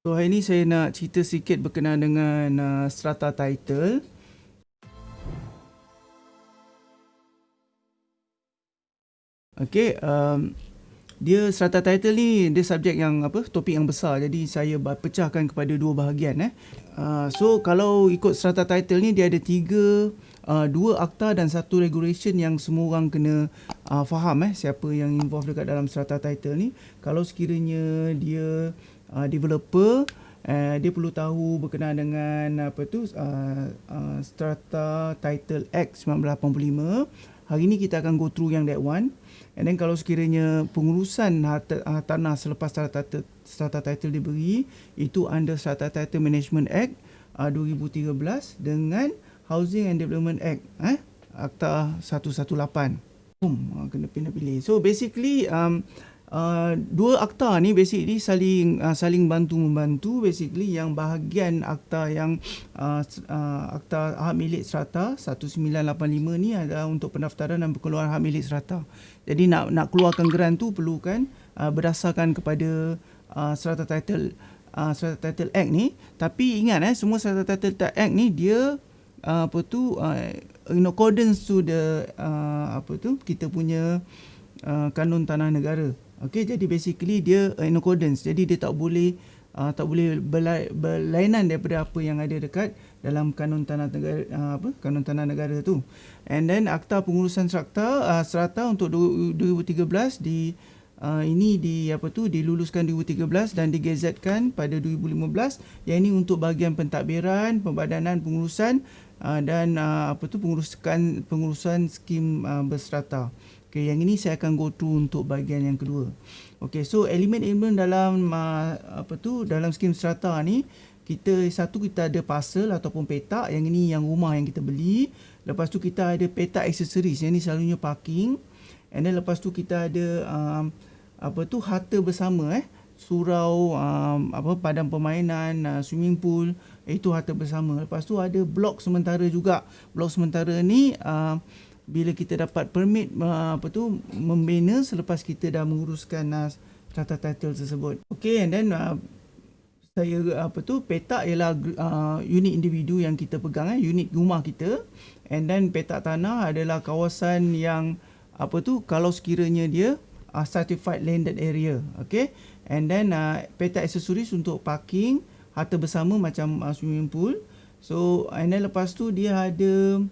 So hari ni saya nak cerita sikit berkenaan dengan uh, strata title. Okay, um, dia strata title ni dia subjek yang apa topik yang besar jadi saya pecahkan kepada dua bahagian eh. Uh, so kalau ikut strata title ni dia ada tiga uh, dua akta dan satu regulation yang semua orang kena uh, faham eh siapa yang involved dekat dalam strata title ni. Kalau sekiranya dia uh, developer Uh, dia perlu tahu berkenaan dengan apa tu uh, uh, Strata Title Act 1985. Hari ni kita akan go through yang that one. And then kalau sekiranya pengurusan harta, uh, tanah selepas strata, strata title diberi itu under Strata Title Management Act uh, 2013 dengan Housing and Development Act eh Akta 118. Boom, uh, kena pilih. So basically um, Uh, dua akta ni basically saling uh, saling bantu membantu basically yang bahagian akta yang uh, uh, akta hak milik strata 1985 ni adalah untuk pendaftaran dan pengeluaran hak milik strata. Jadi nak nak keluarkan grant tu perlukan uh, berdasarkan kepada uh, strata title uh, strata title act ni tapi ingat eh semua strata title act ni dia uh, apa tu uh, in accordance to the uh, apa tu kita punya uh, kanun tanah negara Okey, jadi basically dia uh, in accordance. Jadi dia tak boleh uh, tak boleh berlainan daripada apa yang ada dekat dalam kanun tanah negara uh, apa? Kanun tanah negara tu. And then akta pengurusan strata uh, strata untuk 2013 di uh, ini di apa tu diluluskan 2013 dan digazetkan pada 2015 yang ini untuk bahagian pentadbiran, pembadanan pengurusan uh, dan uh, apa tu pengurusan pengurusan skim uh, berstrata. Okay, yang ini saya akan go through untuk bahagian yang kedua. Okay, so elemen-elemen dalam uh, apa tu dalam skim strata ni kita satu kita ada parcel ataupun petak yang ini yang rumah yang kita beli. Lepas tu kita ada petak aksesoris yang ini selalunya parking. And then lepas tu kita ada um, apa tu harta bersama eh surau um, apa padang permainan uh, swimming pool itu harta bersama. Lepas tu ada blok sementara juga. Blok sementara ni uh, bila kita dapat permit uh, apa tu membina selepas kita dah menguruskan uh, strata title tersebut. Okay and then uh, saya apa tu petak ialah uh, unit individu yang kita pegang eh unit rumah kita. And then petak tanah adalah kawasan yang apa tu kalau sekiranya dia uh, certified landed area. Okay and then uh, petak aksesoris untuk parking harta bersama macam uh, swimming pool. So and then lepas tu dia ada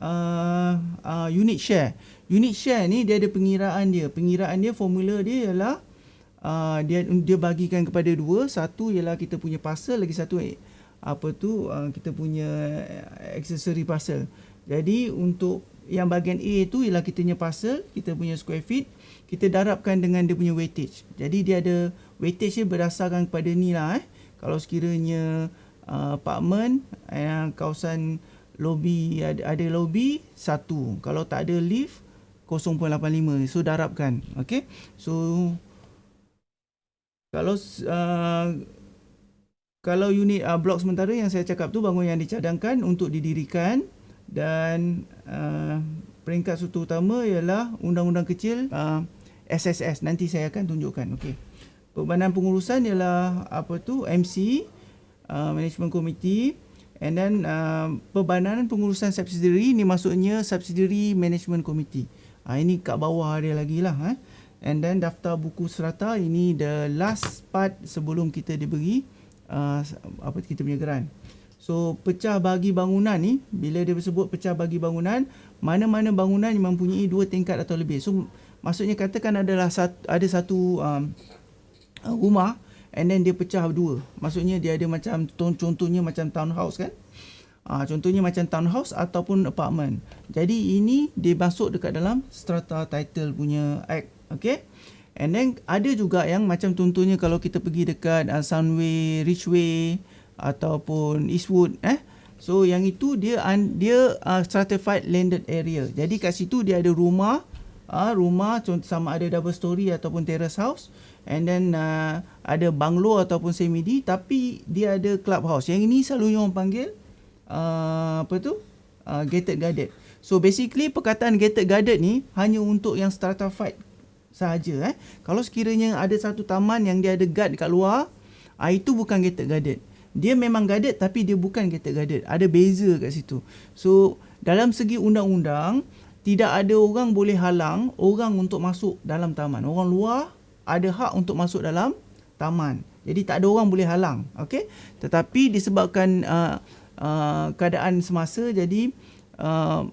uh, uh, unit share. Unit share ni dia ada pengiraan dia. Pengiraan dia formula dia ialah uh, dia dia bagikan kepada dua. Satu ialah kita punya parcel, lagi satu apa tu uh, kita punya accessory parcel. Jadi untuk yang bahagian A tu ialah kita punya parcel, kita punya square feet, kita darabkan dengan dia punya weightage. Jadi dia ada weightage dia berdasarkan kepada ni lah eh. Kalau sekiranya uh, apartment yang kawasan lobby ada, ada lobby satu. Kalau tak ada lift 0.85 so darabkan okey? So kalau uh, kalau unit uh, blok sementara yang saya cakap tu bangun yang dicadangkan untuk didirikan dan uh, peringkat satu utama ialah undang-undang kecil uh, SSS nanti saya akan tunjukkan. Okey? Perbanan pengurusan ialah apa tu? MC uh, Management Committee And then uh, perbadanan pengurusan subsidiary ni maksudnya subsidiary management committee. Uh, ini kat bawah dia lagi lah. Eh. And then daftar buku serata ini the last part sebelum kita diberi uh, apa kita punya grant. So pecah bagi bangunan ni bila dia sebut pecah bagi bangunan mana-mana bangunan yang mempunyai dua tingkat atau lebih. So maksudnya katakan adalah satu, ada satu um, rumah and then dia pecah dua. Maksudnya dia ada macam contohnya macam townhouse kan. Ha, contohnya macam townhouse ataupun apartment. Jadi ini dia masuk dekat dalam strata title punya act. Okay. And then ada juga yang macam contohnya kalau kita pergi dekat uh, Sunway, Richway ataupun Eastwood eh. So yang itu dia dia uh, stratified landed area. Jadi kat situ dia ada rumah, uh, rumah sama ada double story ataupun terrace house and then uh, ada banglo ataupun semi D tapi dia ada clubhouse. Yang ini selalu orang panggil uh, apa tu? Uh, gated guarded. So basically perkataan gated guarded ni hanya untuk yang stratified sahaja eh. Kalau sekiranya ada satu taman yang dia ada guard dekat luar Ah itu bukan gated guarded. Dia memang guarded tapi dia bukan gated guarded. Ada beza kat situ. So dalam segi undang-undang tidak ada orang boleh halang orang untuk masuk dalam taman. Orang luar ada hak untuk masuk dalam taman. Jadi tak ada orang boleh halang. Okey. Tetapi disebabkan uh, uh, keadaan semasa jadi uh,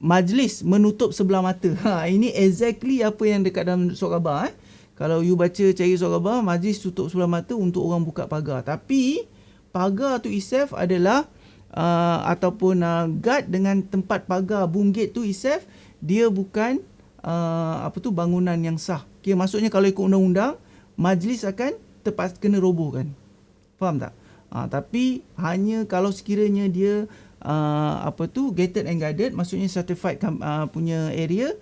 majlis menutup sebelah mata. Ha ini exactly apa yang dekat dalam surat khabar eh. Kalau you baca cari surat khabar, majlis tutup sebelah mata untuk orang buka pagar. Tapi pagar tu itself adalah uh, ataupun uh, guard dengan tempat pagar gate tu itself dia bukan uh, apa tu bangunan yang sah. Okay, maksudnya kalau ikut undang-undang, majlis akan terpaksa kena robohkan. Faham tak? Uh, tapi hanya kalau sekiranya dia uh, apa tu gated and guarded, maksudnya certified uh, punya area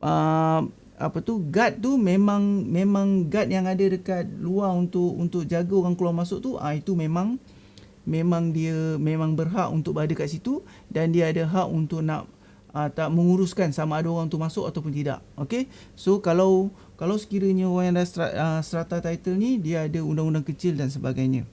uh, apa tu guard tu memang memang guard yang ada dekat luar untuk untuk jaga orang keluar masuk tu ah itu memang memang dia memang berhak untuk berada kat situ dan dia ada hak untuk nak uh, tak menguruskan sama ada orang tu masuk ataupun tidak okey so kalau kalau sekiranya orang yang strata, uh, strata title ni dia ada undang-undang kecil dan sebagainya.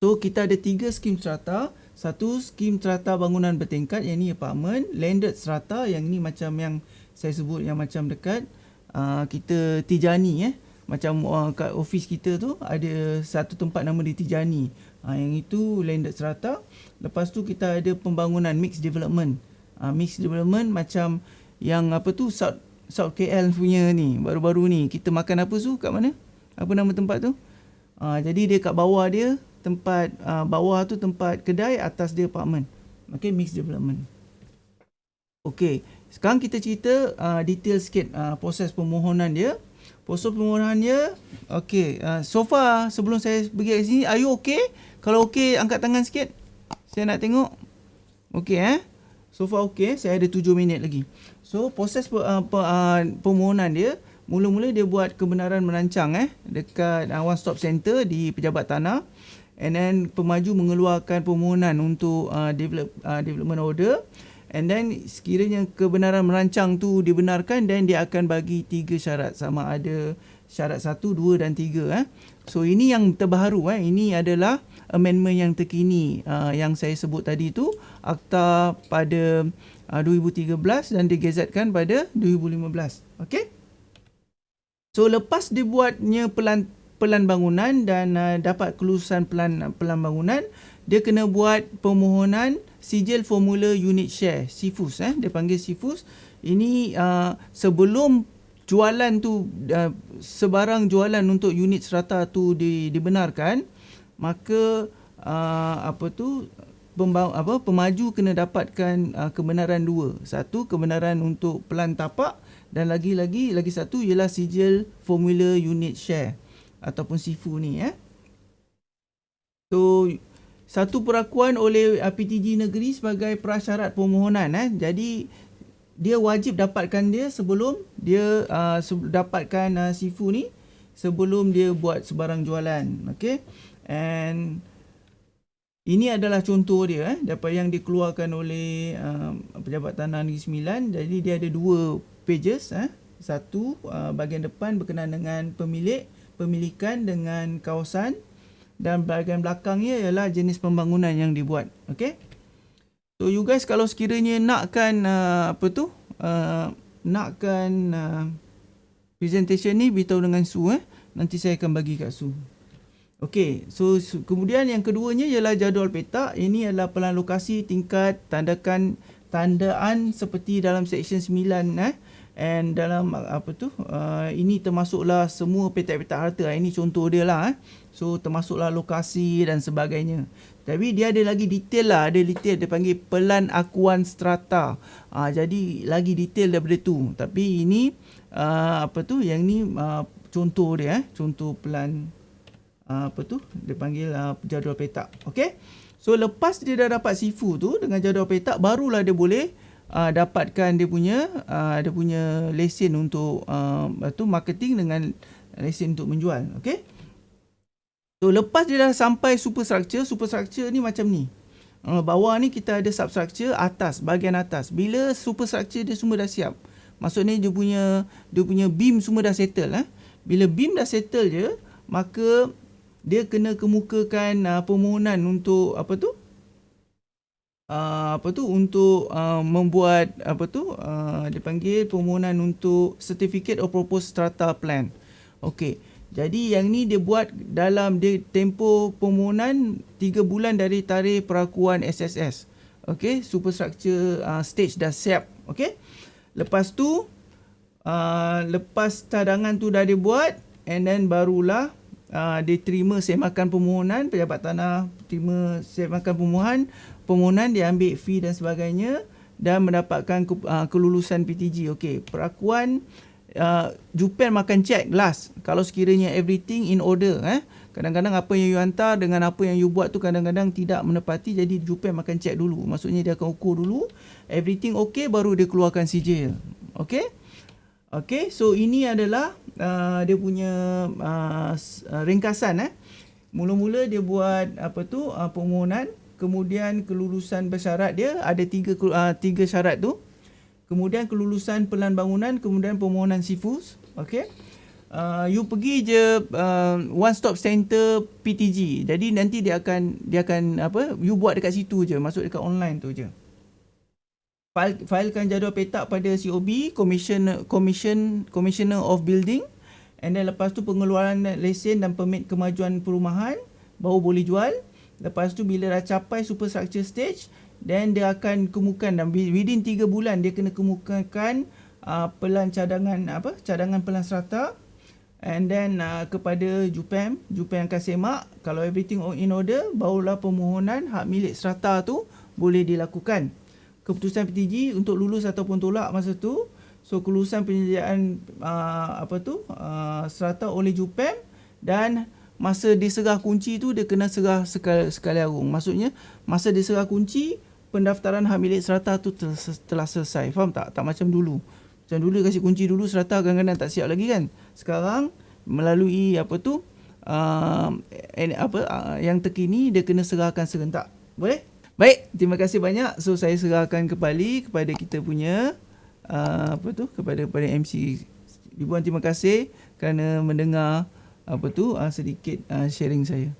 So kita ada tiga skim strata. Satu skim strata bangunan bertingkat yang ni apartment. Landed strata yang ni macam yang saya sebut yang macam dekat uh, kita Tijani eh. Macam uh, kat office kita tu ada satu tempat nama di Tijani. Uh, yang itu landed strata. Lepas tu kita ada pembangunan mixed development. Uh, mixed development macam yang apa tu South South KL punya ni baru-baru ni kita makan apa tu kat mana apa nama tempat tu uh, jadi dia kat bawah dia tempat uh, bawah tu tempat kedai atas dia apartment okay mixed development Okay, sekarang kita cerita uh, detail sikit uh, proses permohonan dia. Proses permohonan dia, okay. Uh, so far sebelum saya pergi ke sini, are you okay? Kalau okay, angkat tangan sikit. Saya nak tengok. Okay eh. So far okay, saya ada 7 minit lagi. So proses uh, uh, permohonan dia, mula-mula dia buat kebenaran merancang eh dekat uh, one stop center di pejabat tanah. And then pemaju mengeluarkan permohonan untuk uh, develop, uh, development order. And then sekiranya kebenaran merancang tu dibenarkan dan dia akan bagi tiga syarat sama ada syarat satu, dua dan tiga. Eh. So ini yang terbaru. Eh. Ini adalah amendment yang terkini uh, yang saya sebut tadi tu. Akta pada uh, 2013 dan digazetkan pada 2015. Okay. So lepas dibuatnya pelan pelan bangunan dan uh, dapat kelulusan pelan pelan bangunan, dia kena buat permohonan sijil formula unit share SIFUS eh dia panggil SIFUS ini uh, sebelum jualan tu uh, sebarang jualan untuk unit serata tu di, dibenarkan maka uh, apa tu pembang, apa pemaju kena dapatkan uh, kebenaran dua satu kebenaran untuk pelan tapak dan lagi-lagi lagi satu ialah sijil formula unit share ataupun SIFU ni eh so satu perakuan oleh uh, PTG negeri sebagai prasyarat permohonan eh. Jadi dia wajib dapatkan dia sebelum dia uh, dapatkan uh, sifu ni sebelum dia buat sebarang jualan. Okay. And ini adalah contoh dia eh dapat yang dikeluarkan oleh uh, pejabat tanah Negeri Sembilan. Jadi dia ada dua pages eh. Satu uh, bahagian depan berkenaan dengan pemilik, pemilikan dengan kawasan dan bahagian belakangnya ialah jenis pembangunan yang dibuat. Okay. So you guys kalau sekiranya nakkan uh, apa tu uh, nakkan uh, presentation ni beritahu dengan Su eh. Nanti saya akan bagi kat Su. Okay, so, kemudian yang keduanya ialah jadual peta. Ini adalah pelan lokasi tingkat tandakan tandaan seperti dalam section 9 eh. And dalam apa tu uh, ini termasuklah semua petak-petak harta. Ini contoh dia lah eh. So termasuklah lokasi dan sebagainya. Tapi dia ada lagi detail lah. Ada detail dia panggil pelan akuan strata. Uh, jadi lagi detail daripada tu. Tapi ini uh, apa tu yang ni uh, contoh dia eh. Contoh pelan uh, apa tu? Dia panggil uh, jadual petak. Okay. So lepas dia dah dapat sifu tu dengan jadual petak barulah dia boleh uh, dapatkan dia punya uh, dia punya lesen untuk uh, tu marketing dengan lesen untuk menjual. Okey? So lepas dia dah sampai superstructure superstructure ni macam ni. Uh, bawah ni kita ada substructure atas bahagian atas. Bila superstructure dia semua dah siap? Maksudnya dia punya dia punya beam semua dah settle eh? Bila beam dah settle je maka dia kena kemukakan uh, permohonan untuk apa tu uh, apa tu untuk uh, membuat apa tu uh, dipanggil permohonan untuk certificate of proposed strata plan. Okey. Jadi yang ni dia buat dalam dia tempoh permohonan 3 bulan dari tarikh perakuan SSS. Okey, superstructure uh, stage dah siap. Okey. Lepas tu uh, lepas cadangan tu dah dibuat and then barulah uh, dia terima semakan permohonan pejabat tanah terima semakan permohonan permohonan dia ambil fee dan sebagainya dan mendapatkan ke, uh, kelulusan PTG. Okey, perakuan uh, Jupen makan check last kalau sekiranya everything in order eh. Kadang-kadang apa yang you hantar dengan apa yang you buat tu kadang-kadang tidak menepati jadi Jupen makan check dulu. Maksudnya dia akan ukur dulu everything okey baru dia keluarkan sijil. Okey? Okey, so ini adalah uh, dia punya uh, ringkasan eh. Mula-mula dia buat apa tu uh, permohonan kemudian kelulusan bersyarat dia ada tiga uh, tiga syarat tu. Kemudian kelulusan pelan bangunan kemudian permohonan sifus okey uh, you pergi je uh, one stop center PTG jadi nanti dia akan dia akan apa you buat dekat situ je masuk dekat online tu je File, filekan jadual petak pada COB commission commission commissioner of building. And then lepas tu pengeluaran lesen dan permit kemajuan perumahan baru boleh jual. Lepas tu bila dah capai superstructure stage then dia akan kemukakan dan within 3 bulan dia kena kemukakan uh, pelan cadangan apa cadangan pelan serata. And then uh, kepada JUPEM JUPEM akan semak kalau everything in order barulah permohonan hak milik serata tu boleh dilakukan keputusan PTG untuk lulus ataupun tolak masa tu so kelulusan penyediaan uh, apa tu uh, serata oleh JUPEM dan masa dia serah kunci tu dia kena serah sekali, sekali arung. Maksudnya masa dia serah kunci pendaftaran hak milik serata tu telah selesai. Faham tak? Tak macam dulu. Macam dulu kasih kunci dulu serata kadang-kadang tak siap lagi kan. Sekarang melalui apa tu uh, apa uh, yang terkini dia kena serahkan serentak. Boleh? Baik, terima kasih banyak. So saya serahkan kembali kepada kita punya uh, apa tu kepada kepada MC Ibu terima kasih kerana mendengar apa tu uh, sedikit uh, sharing saya.